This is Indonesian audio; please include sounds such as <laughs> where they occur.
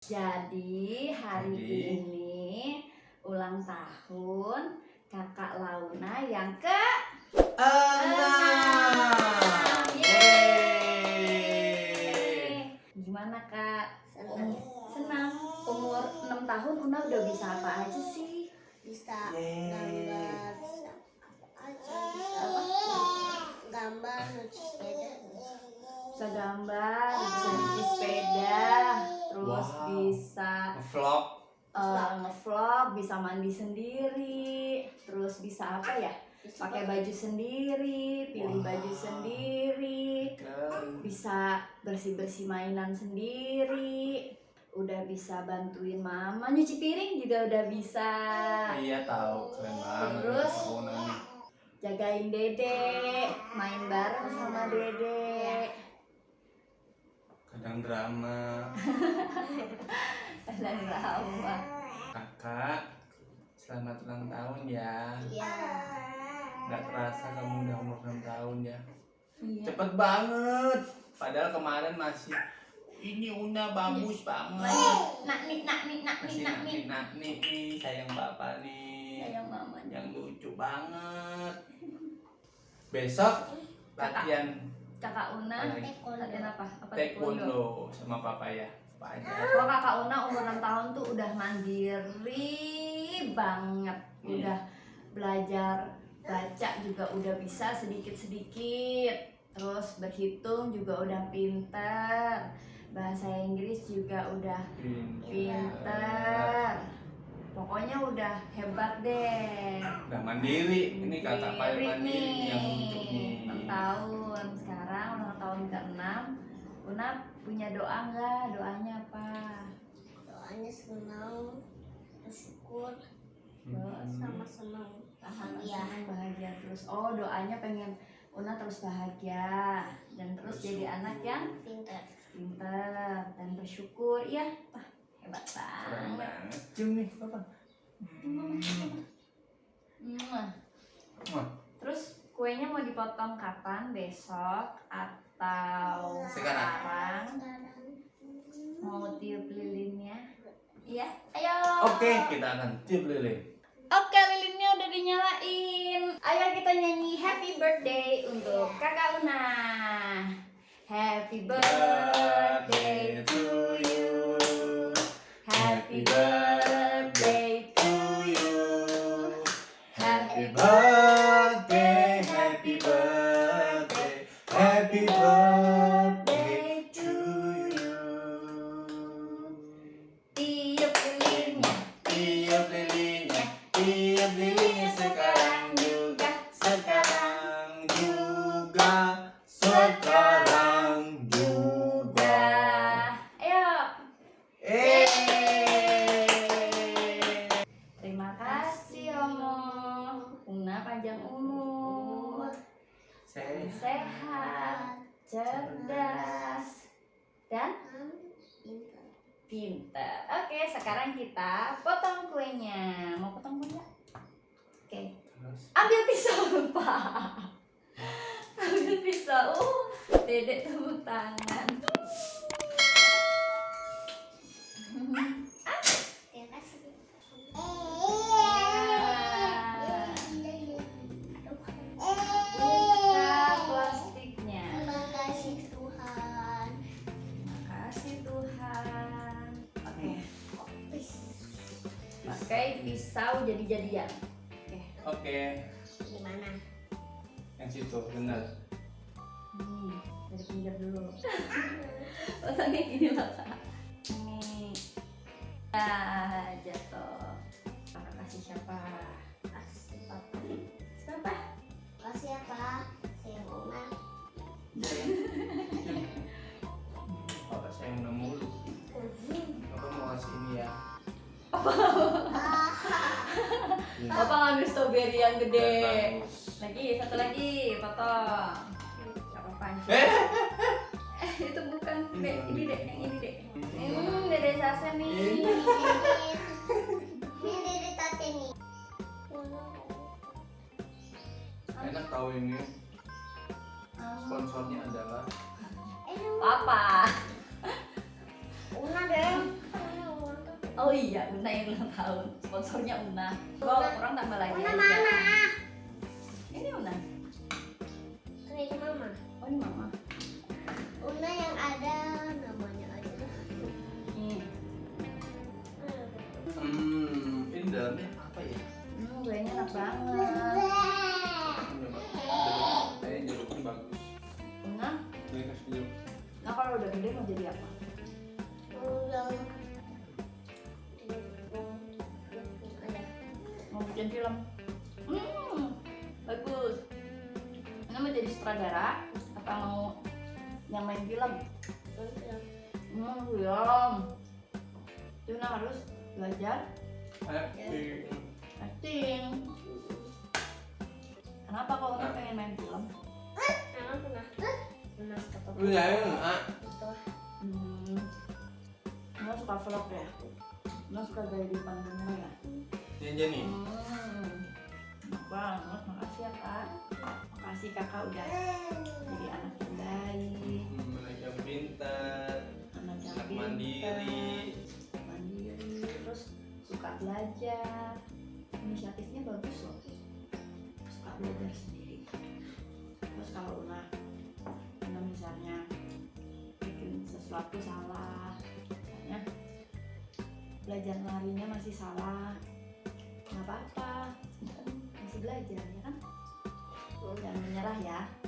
Jadi hari Jadi. ini ulang tahun kakak Launa yang ke Enam. Gimana kak? Senang. Senang. Umur 6 tahun Una udah bisa apa aja sih? Bisa Yeay. gambar, bisa apa aja, bisa gambar, nyuci sepeda. Bisa gambar, bisa nyuci sepeda, terus Wow. bisa Vlog. eh, ngevlog, bisa mandi sendiri, terus bisa apa ya? Pakai baju sendiri, pilih Wow. baju sendiri, bisa bersih-bersih mainan sendiri, udah bisa bantuin mama nyuci piring juga udah bisa. Iya tahu keren banget. Terus? Jagain dede, main bareng sama dede. Kadang drama. <laughs> Dan lama. Kakak, selamat ulang tahun ya. Iya. Gak terasa kamu udah umur 6 tahun ya. Iya. Cepet banget. Padahal kemarin masih ini Una bagus banget. Nak nih, nak nih, nak nih, Masih nak nih. nak nih nih sayang bapak nih. Sayang mamanya. Yang lucu banget. Besok latihan Kakak Una, latihan apa? Apa taekwondo sama papa ya. Kalau kakak Una umur 6 tahun tuh udah mandiri banget. Hmm. Udah belajar baca juga udah bisa sedikit-sedikit. Terus berhitung juga udah pinter. Bahasa Inggris juga udah pinter. Pokoknya udah hebat deh. Udah mandiri. Ini kakak paling Mandiri mandiri yang nih. 6 tahun. Tahun ke-6. Una punya doa nggak? Doanya apa? Doanya senang, bersyukur, Hmm. sama senang. bahagia Bahagia. bahagia terus oh doanya pengen Una terus bahagia dan terus jadi anak yang Pintar. pinter dan bersyukur iya wah hebat banget. Cium nih, papa. Hmm. Terus kuenya mau dipotong kapan besok atau Sekarang. sekarang mau tiup lilinnya iya ayo Oke, kita akan tiup lilin. Oke, lilinnya udah dinyalain. Ayo kita nyanyi happy birthday untuk Kakak Luna. Happy birthday to you. Happy birthday to you. Happy birthday, Lilinnya, tiup lilinnya sekarang juga, sekarang juga, sekarang juga. Ayo. Eh. Terima kasih Romo. Una panjang umur. Sehat. sehat, cerdas, dan Pintar. Oke, sekarang kita potong kuenya. Mau potong kue nggak? Oke, Terus. ambil pisau lupa. ambil pisau. Uh, dedek tepuk tangan. Pakai pisau jadi-jadian. Oke. Oke, Gimana? yang situ benar. Nih, dari pinggir dulu. <laughs> Potongnya gini loh, Kak. Nih. Ya, jatuh. Kakak kasih siapa? Kasih papa. Siapa? Kasih apa? Saya Una. Bapak saya udah mulu. Bapak mau kasih ini ya. Ini. Bapak ngambil strawberry yang gede. Lagi, satu lagi, potong. Siapa panci? Eh, <laughs> itu bukan. Ini Dek, yang ini ini. dek, yang ini dek. Hmm, dede Sasa nih. <laughs> Ini. Dari tate nih. enak tahu ini. Sponsornya adalah Papa. Oh iya, Una yang ulang tahun. Sponsornya Una. Gua Una. kurang tambah lagi. Una mana? Ini Una. Ini mama. Oh ini Mama. Una yang ada namanya aja. Hmm. Hmm, ini dalamnya apa ya? Hmm, kayaknya enak banget. Ini Mbak. Jeruk. Kayaknya jeruknya bagus. Una, Ini kasih jeruk. nah kalau udah gede mau jadi apa? Bikin film? Hmm, bagus. Una mau jadi sutradara? Apa mau yang main film? Hmm, film. Itu Una harus belajar Happy. acting. Kenapa kau Una pengen main film? Emang pernah? Pernah foto Lu nyari ah. itu. Hmm, Una suka vlog ya? Una suka gaya di depan kamera ya? Aja nih. Hmm, banget. Makasih ya kak. Makasih kakak udah jadi anak yang baik, Hmm, anak yang pintar, anak yang pintar, mandiri. mandiri, terus suka belajar. Inisiatifnya bagus loh. Suka belajar sendiri. Terus kalau Una, Una misalnya bikin sesuatu salah, misalnya belajar larinya masih salah, nggak apa-apa, masih belajar ya kan? Jangan menyerah ya.